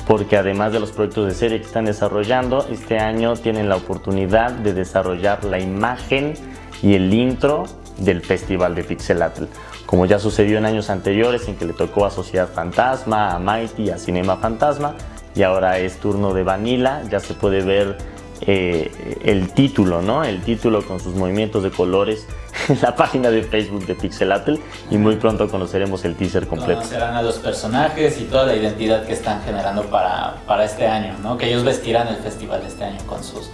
porque además de los proyectos de serie que están desarrollando, este año tienen la oportunidad de desarrollar la imagen y el intro del Festival de Pixelatl. Como ya sucedió en años anteriores en que le tocó a Sociedad Fantasma, a Mighty, a Cinema Fantasma, y ahora es turno de Vanilla, ya se puede ver eh, el título, ¿no? El título con sus movimientos de colores en la página de Facebook de Pixelatl y muy pronto conoceremos el teaser completo. Conocerán a los personajes y toda la identidad que están generando para, para este año, ¿no? Que ellos vestirán el festival este año con sus,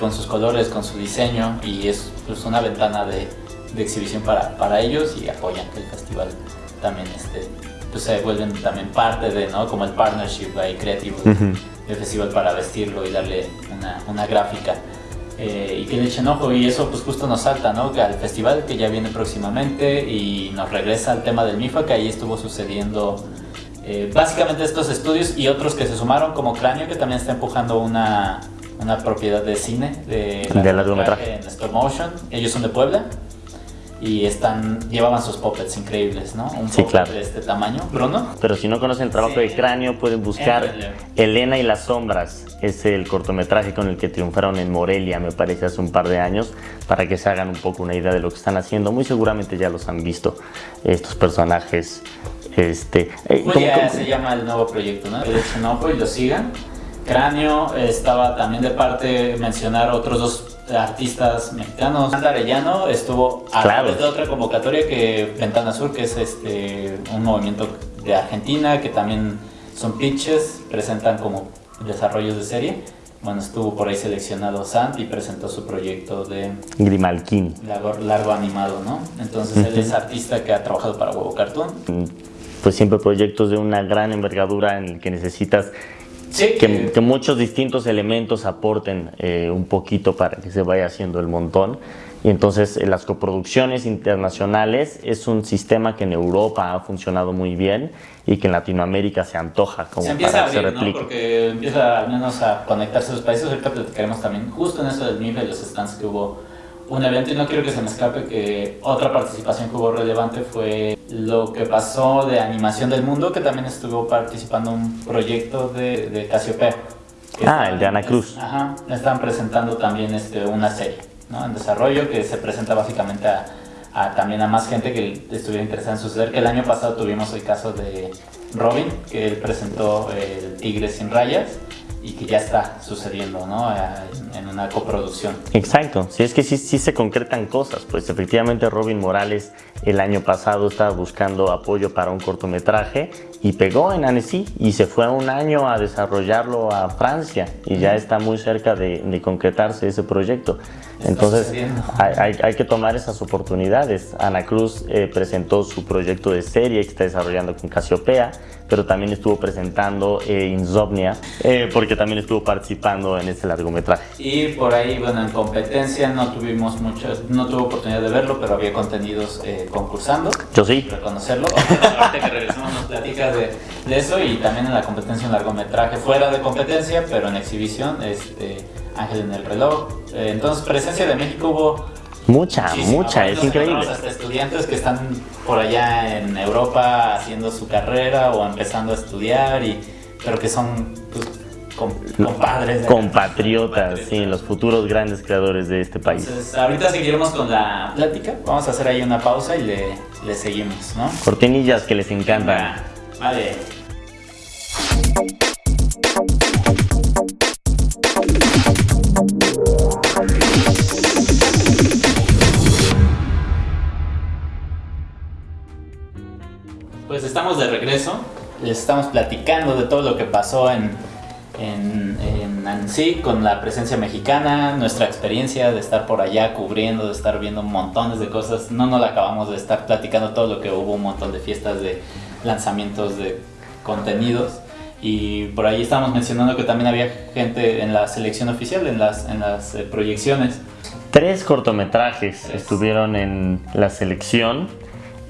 con sus colores, con su diseño y es pues, una ventana de, de exhibición para, para, ellos y apoyan que el festival también esté pues se vuelven también parte de, ¿no? Como el partnership ahí creativo del festival para vestirlo y darle una, una gráfica eh, y que le echen ojo y eso pues justo nos salta, ¿no? Que al festival que ya viene próximamente y nos regresa al tema del MIFA que ahí estuvo sucediendo eh, básicamente estos estudios y otros que se sumaron como Cráneo que también está empujando una, una propiedad de cine de, De largometraje. en stop motion. Ellos son de Puebla y están llevaban sus puppets increíbles, ¿no? Un Sí, puppet claro. de este tamaño, Bruno. Pero si no conocen el trabajo Sí. de Cráneo, pueden buscar. Elena y las sombras. Es el cortometraje con el que triunfaron en Morelia, me parece, hace un par de años, para que se hagan un poco una idea de lo que están haciendo. Muy seguramente ya los han visto, estos personajes. Este, eh, Pues ¿cómo- ya cómo- se llama el nuevo proyecto, ¿no? Le echen ojo y lo sigan. Cráneo estaba también de parte mencionar otros dos artistas mexicanos. Sandra Arellano estuvo a Claro. través de otra convocatoria que Ventana Sur, que es este un movimiento de Argentina que también son pitches, presentan como desarrollos de serie. Bueno, estuvo por ahí seleccionado Sant y presentó su proyecto de Grimalkin. largo, largo animado, ¿no? Entonces él es artista que ha trabajado para Huevo Cartoon. Pues siempre proyectos de una gran envergadura en el que necesitas Sí, que, que muchos distintos elementos aporten eh, un poquito para que se vaya haciendo el montón. Y entonces eh, las coproducciones internacionales es un sistema que en Europa ha funcionado muy bien y que en Latinoamérica se antoja como se empieza a para que se abrir, ¿no? replique. Porque empieza al menos a conectarse los países. Ahorita platicaremos también justo en eso del MIF y los stands que hubo un evento y no quiero que se me escape que otra participación que hubo relevante fue lo que pasó de animación del mundo que también estuvo participando un proyecto de, de Casiopea. Ah, el de Ana Cruz. Ajá, están presentando también este, una serie ¿no? en desarrollo que se presenta básicamente a, a también a más gente que estuviera interesada en suceder. El año pasado tuvimos el caso de Robin, que él presentó el Tigre sin rayas y que ya está sucediendo ¿no? En, una coproducción. Exacto, si es que sí, sí se concretan cosas, pues efectivamente Robin Morales el año pasado estaba buscando apoyo para un cortometraje y pegó en Annecy y se fue un año a desarrollarlo a Francia y ya está muy cerca de, de concretarse ese proyecto. Entonces hay, hay- hay que tomar esas oportunidades. Ana Cruz eh, presentó su proyecto de serie que está desarrollando con Casiopea, pero también estuvo presentando eh, Insomnia eh, porque también estuvo participando en este largometraje. Y por ahí, bueno, en competencia no tuvimos mucho, no tuve oportunidad de verlo, pero había contenidos eh, concursando. Yo sí. reconocerlo. Ahorita que regresamos nos platicas de, de eso y también en la competencia en largometraje, fuera de competencia, pero en exhibición, este, Ángel en el reloj. Eh, entonces, presencia de México hubo Mucha, muchísima. mucha, es increíble. Hasta estudiantes que están por allá en Europa haciendo su carrera o empezando a estudiar, y, pero que son pues, com- compadres. Compatriotas, sí, los futuros grandes creadores de este país. Entonces, ahorita seguiremos con la plática. Vamos a hacer ahí una pausa y le, le seguimos, ¿no? Cortinillas que les encantan. Vale. Regreso. Les estamos platicando de todo lo que pasó en, en, en Annecy con la presencia mexicana, nuestra experiencia de estar por allá cubriendo, de estar viendo montones de cosas. No nos la acabamos de estar platicando todo lo que hubo, un montón de fiestas de lanzamientos de contenidos. Y por ahí estábamos mencionando que también había gente en la selección oficial, en las, en las eh, proyecciones. Tres cortometrajes Tres. estuvieron en la selección.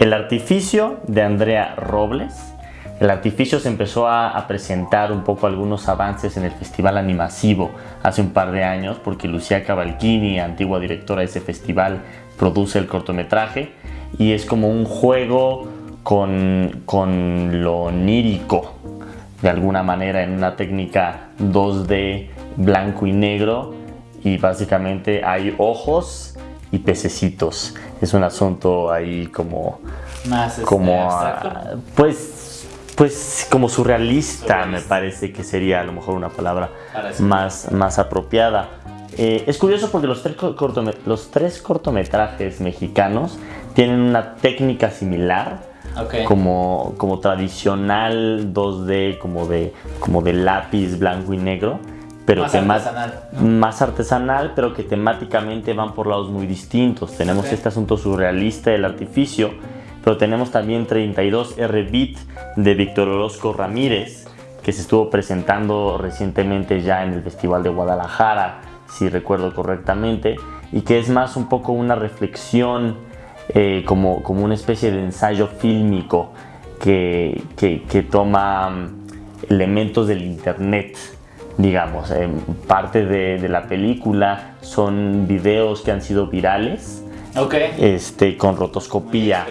El artificio de Andrea Robles. El artificio se empezó a, presentar un poco algunos avances en el Festival Animasivo hace un par de años porque Lucía Cavalchini, antigua directora de ese festival, produce el cortometraje y es como un juego con, con lo onírico de alguna manera en una técnica 2D blanco y negro y básicamente hay ojos y pececitos. Es un asunto ahí como Más este, como abstracto. ah, pues pues como surrealista, me parece que sería a lo mejor una palabra más, más apropiada. Eh, es curioso porque los tres, los tres cortometrajes mexicanos tienen una técnica similar, Ok. como, como tradicional 2D, como de, como de lápiz blanco y negro, pero Más tema- artesanal, ¿no? más artesanal, pero que temáticamente van por lados muy distintos. Tenemos Ok. este asunto surrealista del artificio, pero tenemos también 32 R-Beat de Víctor Orozco Ramírez, que se estuvo presentando recientemente ya en el Festival de Guadalajara. si recuerdo correctamente, y que es más un poco una reflexión, eh, como, como una especie de ensayo fílmico que, que, toma mm, elementos del Internet digamos. parte de, de, la película son videos que han sido virales. Este, con rotoscopía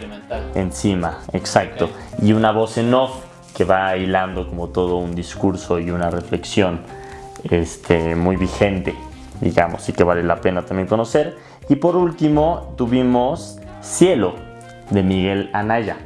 encima, exacto. Y una voz en off que va hilando como todo un discurso y una reflexión este, muy vigente, digamos, y que vale la pena también conocer. Y por último tuvimos Cielo de Miguel Anaya.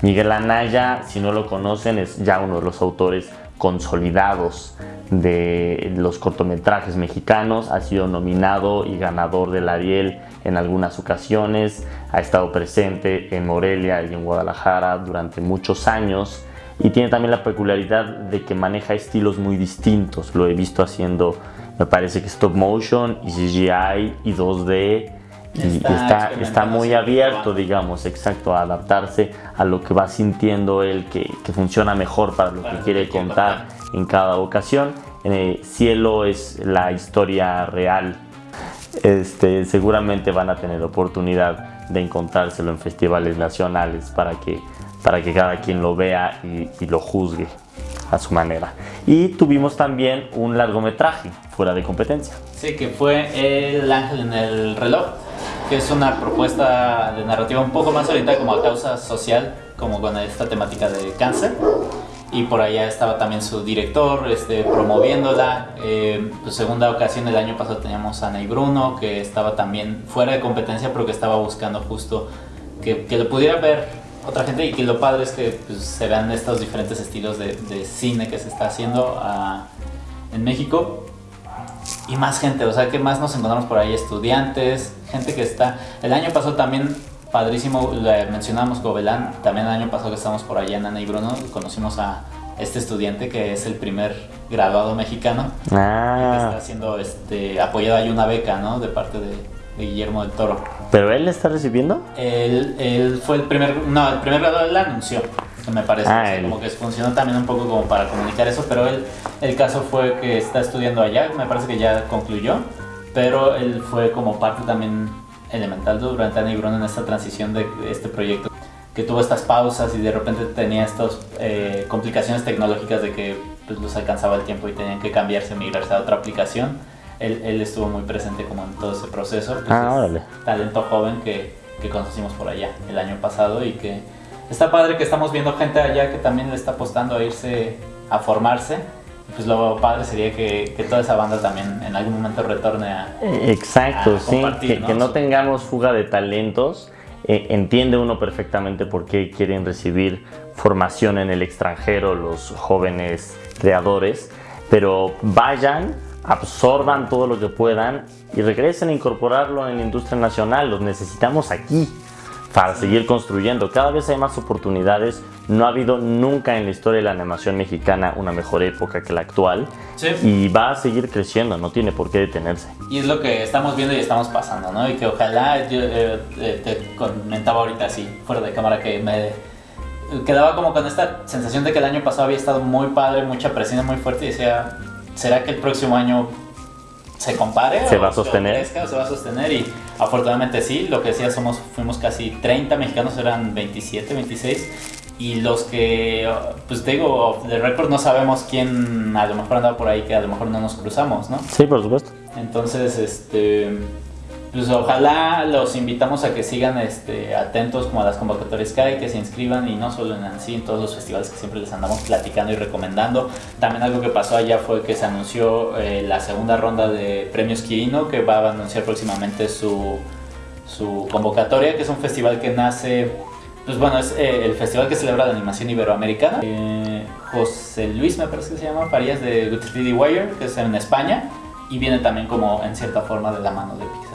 Miguel Anaya, si no lo conocen, es ya uno de los autores consolidados de los cortometrajes mexicanos, ha sido nominado y ganador del Ariel en algunas ocasiones, ha estado presente en Morelia y en Guadalajara durante muchos años. Y tiene también la peculiaridad de que maneja estilos muy distintos, lo he visto haciendo me parece que stop motion y CGI y 2D y está, está, muy abierto, digamos, exacto, a adaptarse a lo que va sintiendo él que, que funciona mejor para lo que quiere contar en cada ocasión. Eh, Cielo es la historia real. Este, seguramente van a tener oportunidad de encontrárselo en festivales nacionales para que, para que cada quien lo vea y, y lo juzgue a su manera. Y tuvimos también un largometraje fuera de competencia. Sí, que fue El ángel en el reloj, que es una propuesta de narrativa un poco más orientada como a causa social, como con esta temática de cáncer y por allá estaba también su director este, promoviéndola. Eh, pues segunda ocasión el año pasado teníamos a Ana y Bruno, que estaba también fuera de competencia, pero que estaba buscando justo que, que lo pudiera ver otra gente y que lo padre es que pues, se vean estos diferentes estilos de, de cine que se está haciendo ah, en México y más gente, o sea que más nos encontramos por ahí estudiantes, gente que está, el año pasado también padrísimo, le mencionamos Gobelán, también el año pasado que estábamos por allá en Ana y Bruno, conocimos a este estudiante que es el primer graduado mexicano, ah. que está siendo este, apoyado hay una beca, ¿no? De parte de, Guillermo del Toro. ¿Pero él está recibiendo? Él, él fue el primer, no, el primer graduado él anunció, me parece, ah, como que funcionó también un poco como para comunicar eso, pero él, el caso fue que está estudiando allá, me parece que ya concluyó, pero él fue como parte también elemental durante Ana y Bruno en esta transición de este proyecto que tuvo estas pausas y de repente tenía estas eh, complicaciones tecnológicas de que pues, los alcanzaba el tiempo y tenían que cambiarse, migrarse a otra aplicación. Él, él estuvo muy presente como en todo ese proceso. Pues, ah, talento joven que, que conocimos por allá el año pasado y que está padre que estamos viendo gente allá que también le está apostando a irse a formarse pues lo padre sería que, que, toda esa banda también en algún momento retorne a. Exacto, sí, que ¿no? que no tengamos fuga de talentos. Eh, entiende uno perfectamente por qué quieren recibir formación en el extranjero los jóvenes creadores, pero vayan, absorban todo lo que puedan y regresen a incorporarlo en la industria nacional. Los necesitamos aquí para seguir construyendo. Cada vez hay más oportunidades. No ha habido nunca en la historia de la animación mexicana una mejor época que la actual. Y va a seguir creciendo, no tiene por qué detenerse. Y es lo que estamos viendo y estamos pasando, ¿no? Y que ojalá, yo eh, eh, te comentaba ahorita así, fuera de cámara, que me quedaba como con esta sensación de que el año pasado había estado muy padre, mucha presión muy fuerte y decía, ¿será que el próximo año se compare se va a sostener se va a sostener y afortunadamente sí lo que decía somos fuimos casi 30 mexicanos eran 27 26 y los que pues te digo de récord no sabemos quién a lo mejor andaba por ahí que a lo mejor no nos cruzamos no sí por supuesto. Entonces este pues ojalá los invitamos a que sigan este, atentos como a las convocatorias que hay, que se inscriban y no solo en ANSI, en todos los festivales que siempre les andamos platicando y recomendando. También algo que pasó allá fue que se anunció eh, la segunda ronda de premios Quirino, que va a anunciar próximamente su, su convocatoria, que es un festival que nace, pues bueno, es eh, el festival que celebra la animación iberoamericana. Eh, José Luis, me parece que se llama, Farías de Good 3D Wire, que es en España y viene también como en cierta forma de la mano de Pixelatl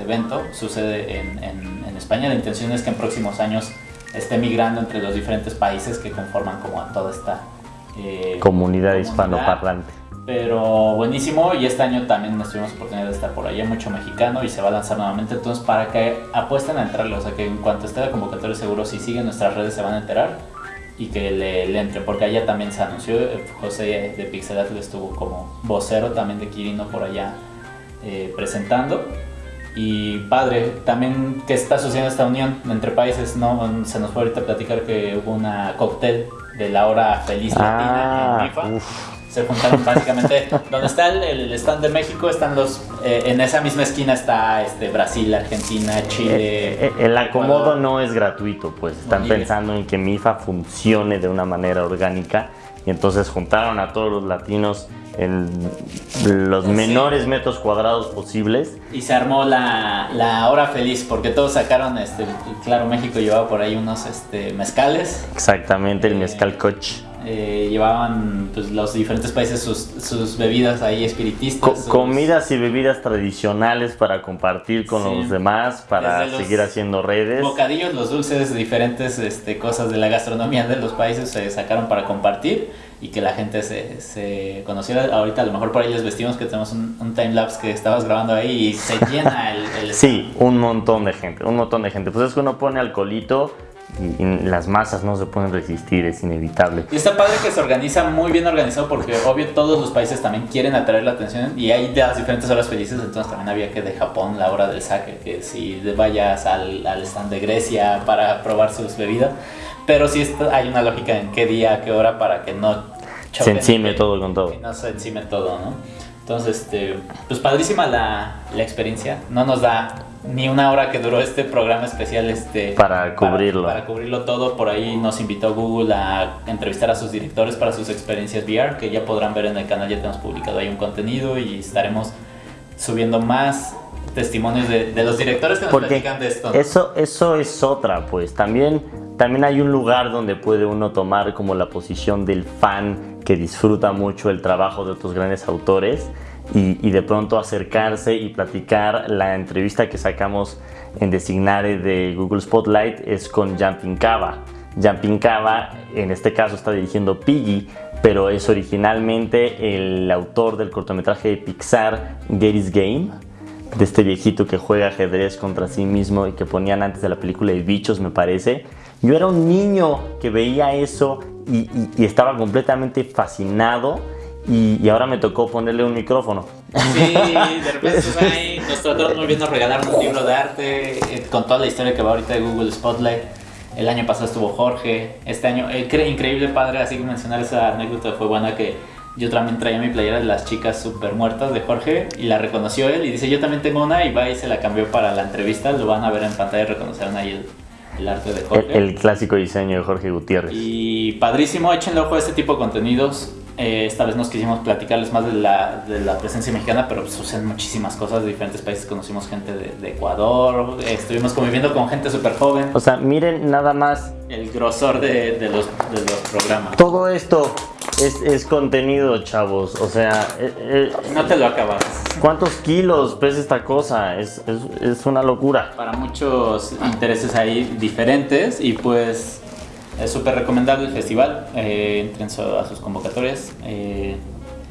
este evento. Sucede en, en, España, la intención es que en próximos años esté migrando entre los diferentes países que conforman como a toda esta eh, comunidad, hispanoparlante. Pero buenísimo y este año también nos tuvimos oportunidad de estar por allá, mucho mexicano y se va a lanzar nuevamente, entonces para que apuesten a entrarle, o sea que en cuanto esté la convocatoria seguro si siguen nuestras redes se van a enterar y que le, le, entren, porque allá también se anunció, José de Pixelatl estuvo como vocero también de Kirino por allá eh, presentando. Y padre, también que está sucediendo esta unión entre países, ¿no? Se nos fue ahorita a platicar que hubo una cóctel de la hora feliz latina en FIFA. uf. Se juntaron básicamente, donde está el, el stand de México, están los, eh, en esa misma esquina está este, Brasil, Argentina, Chile. Eh, eh, el acomodo Ecuador. no es gratuito, pues están Bolivia. pensando en que MIFA funcione de una manera orgánica y entonces juntaron a todos los latinos en los Sí. menores metros cuadrados posibles. Y se armó la, la hora feliz, porque todos sacaron, este, claro, México llevaba por ahí unos este, mezcales. Exactamente, el Eh, mezcal coach. eh, llevaban pues, los diferentes países sus, sus bebidas ahí espiritistas. Co- sus- comidas y bebidas tradicionales para compartir con Sí. los demás, para Desde seguir haciendo redes. Bocadillos, los dulces, diferentes este, cosas de la gastronomía de los países se sacaron para compartir y que la gente se, se conociera. Ahorita a lo mejor por ahí les vestimos que tenemos un, un timelapse que estabas grabando ahí y se llena el... el Sí, un montón de gente, un montón de gente. Pues es que uno pone alcoholito y, y las masas no se pueden resistir, es inevitable. Y está padre que se organiza muy bien organizado porque obvio todos los países también quieren atraer la atención y hay de las diferentes horas felices, entonces también había que de Japón la hora del saque, que si vayas al, al stand de Grecia para probar sus bebidas, pero sí está- hay una lógica en qué día, a qué hora para que no Se choquen, encime todo con todo. que no se encime todo, ¿no? Entonces, este, pues padrísima la, la experiencia. No nos da ni una hora que duró este programa especial este, Para cubrirlo. Para, cubrirlo todo. Por ahí nos invitó Google a entrevistar a sus directores para sus experiencias VR, que ya podrán ver en el canal. Ya tenemos publicado ahí un contenido y estaremos subiendo más testimonios de, de los directores que nos Porque platican de esto. eso, eso es otra, pues también, también hay un lugar donde puede uno tomar como la posición del fan que disfruta mucho el trabajo de otros grandes autores y, de pronto acercarse y platicar. La entrevista que sacamos en Designare de Google Spotlight es con Jumping Cava. Jumping Cava en este caso está dirigiendo Piggy, pero es originalmente el autor del cortometraje de Pixar Gary's Game de este viejito que juega ajedrez contra sí mismo y que ponían antes de la película de bichos, me parece. Yo era un niño que veía eso y, y- y estaba completamente fascinado y, y ahora me tocó ponerle un micrófono. Sí, de repente ahí, nos trataron muy bien, nos regalaron un libro de arte eh, con toda la historia que va ahorita de Google Spotlight. El año pasado estuvo Jorge, este año, eh, cre- increíble padre, así que mencionar esa anécdota fue buena que yo también traía mi playera de las chicas super muertas de Jorge y la reconoció él y dice yo también tengo una y va y se la cambió para la entrevista, lo van a ver en pantalla y reconocerán ahí el, el arte de El, Jorge. el clásico diseño de Jorge Gutiérrez. Y padrísimo, échenle ojo a este tipo de contenidos. Eh, esta vez nos quisimos platicarles más de la, de la presencia mexicana, pero pues, suceden muchísimas cosas de diferentes países. Conocimos gente de, de Ecuador, eh, estuvimos conviviendo con gente súper joven. O sea, miren nada más, El grosor de, de los, de los programas. todo esto es, es contenido, chavos. O sea, eh, eh, No te lo acabas. ¿cuántos kilos pesa esta cosa? Es, es- es una locura. Para muchos intereses ahí diferentes y pues es súper recomendable el festival. Eh, entren a sus convocatorias. Eh,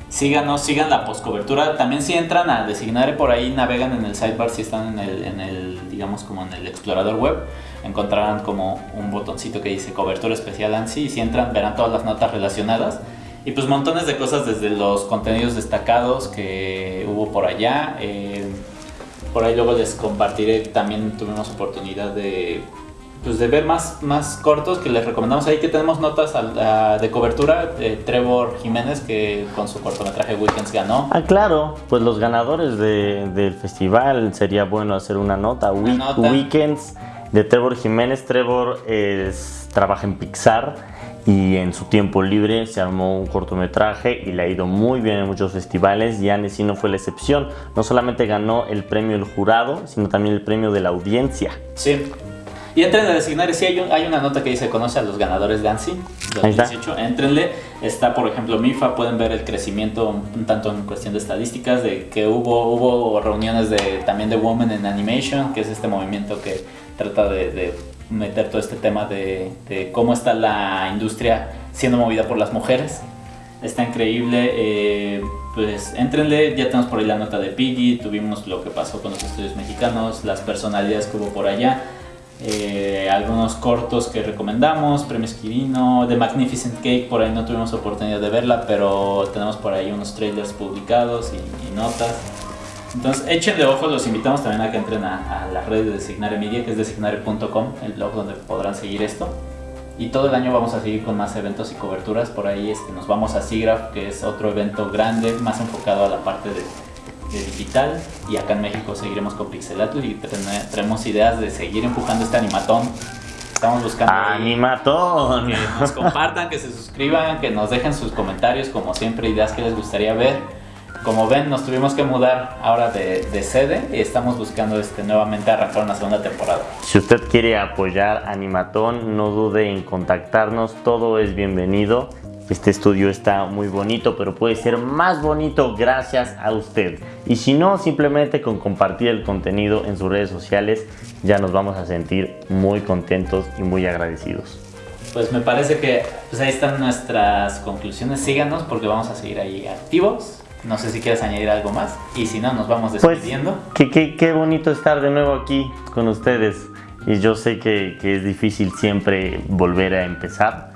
síganos, sigan la postcobertura. También si entran a designar por ahí, navegan en el sidebar si están en el, en el, digamos como en el explorador web. Encontrarán como un botoncito que dice cobertura especial ANSI y si entran verán todas las notas relacionadas. Y pues montones de cosas desde los contenidos destacados que hubo por allá. eh, por ahí luego les compartiré, también tuvimos oportunidad de, pues de ver más, más cortos que les recomendamos ahí que tenemos notas a- de cobertura. de Trevor Jiménez que con su cortometraje Weekends ganó. Ah, claro, pues los ganadores de- del festival sería bueno hacer una nota. Una Week- nota. Weekends de Trevor Jiménez. Trevor es, trabaja en Pixar y en su tiempo libre se armó un cortometraje y le ha ido muy bien en muchos festivales y Annecy no fue la excepción. No solamente ganó el premio del jurado, sino también el premio de la audiencia. Sí. Y entren a designar, sí hay, un- hay una nota que dice conoce a los ganadores de ANSI Ahí está. 2018. Entrenle, está por ejemplo MIFA, pueden ver el crecimiento un tanto en cuestión de estadísticas, de que hubo, hubo reuniones de, también de Women in Animation, que es este movimiento que trata de, de meter todo este tema de, de cómo está la industria siendo movida por las mujeres. Está increíble. eh, pues entrenle, ya tenemos por ahí la nota de Piggy, tuvimos lo que pasó con los estudios mexicanos, las personalidades que hubo por allá, eh, algunos cortos que recomendamos, Premios Quirino, The Magnificent Cake, por ahí no tuvimos oportunidad de verla, pero tenemos por ahí unos trailers publicados y, y notas. Entonces, échenle ojo, los invitamos también a que entren a, la red de Designare Media, que es designare.com, el blog donde podrán seguir esto. Y todo el año vamos a seguir con más eventos y coberturas. Por ahí este, nos vamos a SIGRAPH, que es otro evento grande, más enfocado a la parte de, digital. Y acá en México seguiremos con Pixelatl y tenemos ideas de seguir empujando este animatón. Estamos buscando... ¡Animatón! Que nos compartan, que se suscriban, que nos dejen sus comentarios, como siempre, ideas que les gustaría ver como ven, nos tuvimos que mudar ahora de, sede y estamos buscando este, nuevamente arrancar una segunda temporada. Si usted quiere apoyar Animatón, no dude en contactarnos, todo es bienvenido. Este estudio está muy bonito, pero puede ser más bonito gracias a usted. Y si no, simplemente con compartir el contenido en sus redes sociales, ya nos vamos a sentir muy contentos y muy agradecidos. Pues me parece que pues ahí están nuestras conclusiones. Síganos porque vamos a seguir ahí activos no sé si quieres añadir algo más. Y si no, nos vamos pues, despidiendo. Pues, qué, qué, bonito estar de nuevo aquí con ustedes. Y yo sé que, que, es difícil siempre volver a empezar.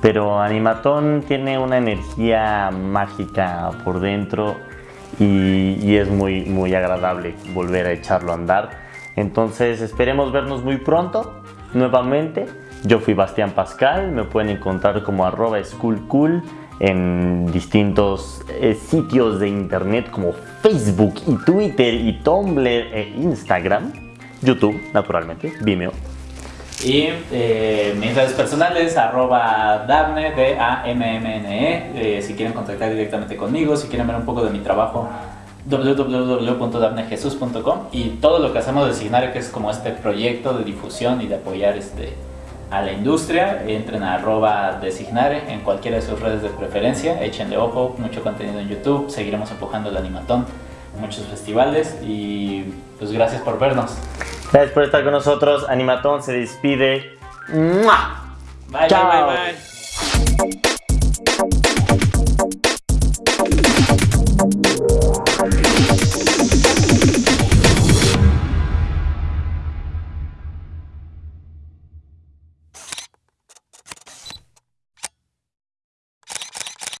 Pero Animatón tiene una energía mágica por dentro y, y es muy, muy agradable volver a echarlo a andar. Entonces esperemos vernos muy pronto nuevamente. Yo fui Bastián Pascal, me pueden encontrar como arroba schoolcool en distintos eh, sitios de internet como Facebook y Twitter y Tumblr e Instagram, YouTube naturalmente, Vimeo. Y eh, mis redes personales, arroba Dabne, D-A-M-M-N-E, eh, si quieren contactar directamente conmigo, si quieren ver un poco de mi trabajo, www.dabnejesus.com y todo lo que hacemos de Signario, que es como este proyecto de difusión y de apoyar este, a la industria, entren a arroba designare en cualquiera de sus redes de preferencia, échenle ojo, mucho contenido en YouTube, seguiremos empujando el animatón, muchos festivales y pues gracias por vernos. Gracias por estar con nosotros, Animatón se despide. ¡Mua! Bye, Chao. bye, bye, bye.